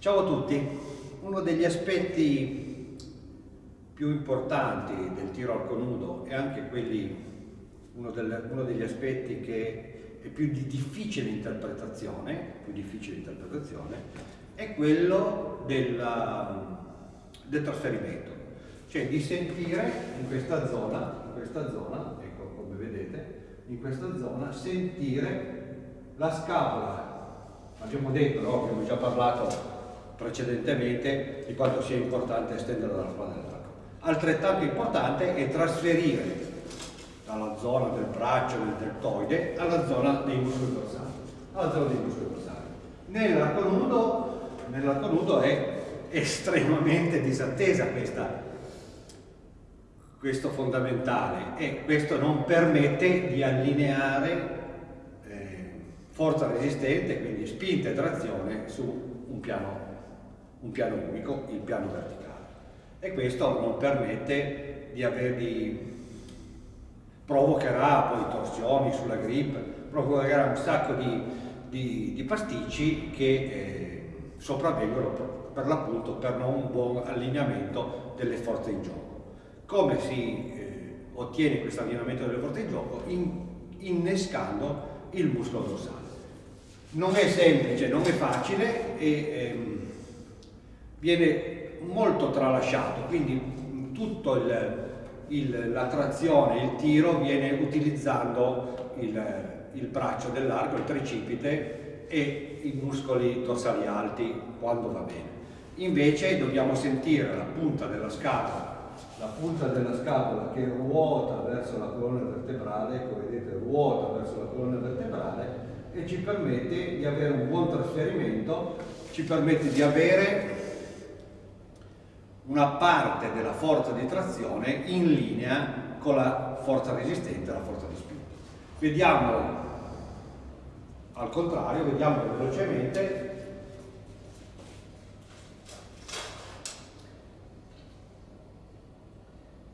Ciao a tutti, uno degli aspetti più importanti del tiro arco nudo e anche quelli, uno, del, uno, degli aspetti che è più di difficile interpretazione, più difficile interpretazione è quello della, del trasferimento, cioè di sentire in questa zona, in questa zona, ecco come vedete, in questa zona sentire la scapola, abbiamo detto, no? abbiamo già parlato precedentemente di quanto sia importante estendere la spada dell'arco. Altrettanto importante è trasferire dalla zona del braccio, del deltoide, alla zona dei muscoli dorsali. Alla zona dei muscoli dorsali. Nell'arco nudo, nell'arco nudo è estremamente disattesa questa, questo fondamentale e questo non permette di allineare eh, forza resistente, quindi spinta e trazione su un piano un piano unico, il piano verticale. E questo non permette di averli, provocherà poi torsioni sulla grip, provocherà un sacco di, di, di pasticci che eh, sopravvengono per l'appunto per non buon allineamento delle forze in gioco. Come si eh, ottiene questo allineamento delle forze in gioco? In, innescando il muscolo dorsale. Non è semplice, non è facile e ehm, viene molto tralasciato, quindi tutta la trazione, il tiro viene utilizzando il, il braccio dell'arco, il tricipite e i muscoli dorsali alti quando va bene. Invece dobbiamo sentire la punta della scapola, la punta della scapola che ruota verso la colonna vertebrale, come vedete ruota verso la colonna vertebrale e ci permette di avere un buon trasferimento, ci permette di avere una parte della forza di trazione in linea con la forza resistente la forza di spinta. Vediamo al contrario, vediamo velocemente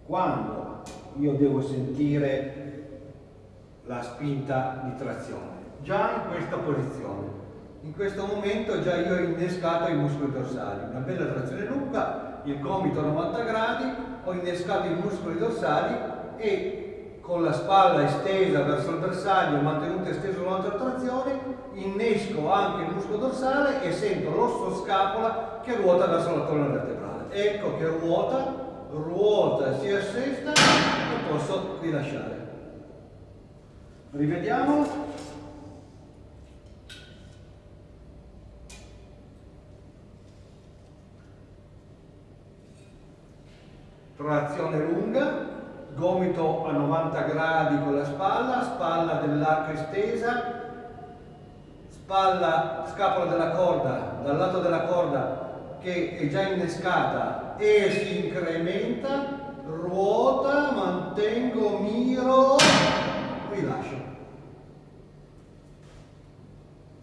quando io devo sentire la spinta di trazione. Già in questa posizione. In questo momento già io ho innescato i muscoli dorsali, una bella trazione lunga il gomito a 90 gradi, ho innescato i muscoli dorsali e con la spalla estesa verso il bersaglio, mantenuta estesa un'altra trazione, innesco anche il muscolo dorsale e sento l'osso scapola che ruota verso la colonna vertebrale. Ecco che ruota, ruota, si assesta e posso rilasciare. Rivediamo. Trazione lunga, gomito a 90 gradi con la spalla, spalla dell'arco estesa, spalla, scapola della corda, dal lato della corda che è già innescata e si incrementa, ruota, mantengo, miro, rilascio.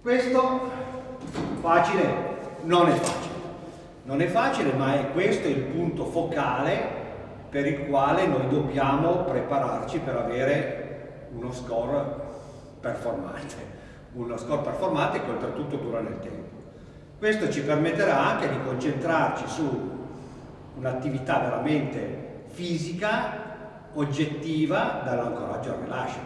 Questo facile non è facile. Non è facile, ma è questo il punto focale per il quale noi dobbiamo prepararci per avere uno score performante, uno score performante che oltretutto dura nel tempo. Questo ci permetterà anche di concentrarci su un'attività veramente fisica, oggettiva, dall'ancoraggio al rilascio.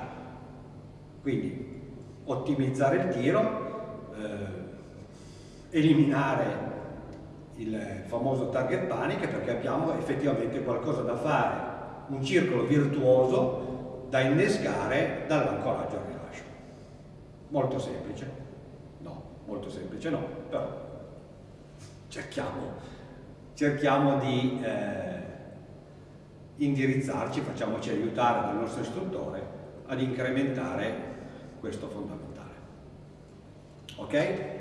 Quindi ottimizzare il tiro, eh, eliminare il famoso target panic perché abbiamo effettivamente qualcosa da fare, un circolo virtuoso da innescare dall'ancoraggio al rilascio. Molto semplice? No, molto semplice no, però cerchiamo, cerchiamo di eh, indirizzarci, facciamoci aiutare dal nostro istruttore ad incrementare questo fondamentale. Ok?